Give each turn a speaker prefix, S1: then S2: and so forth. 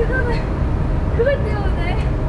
S1: 그거는 그것 때문에.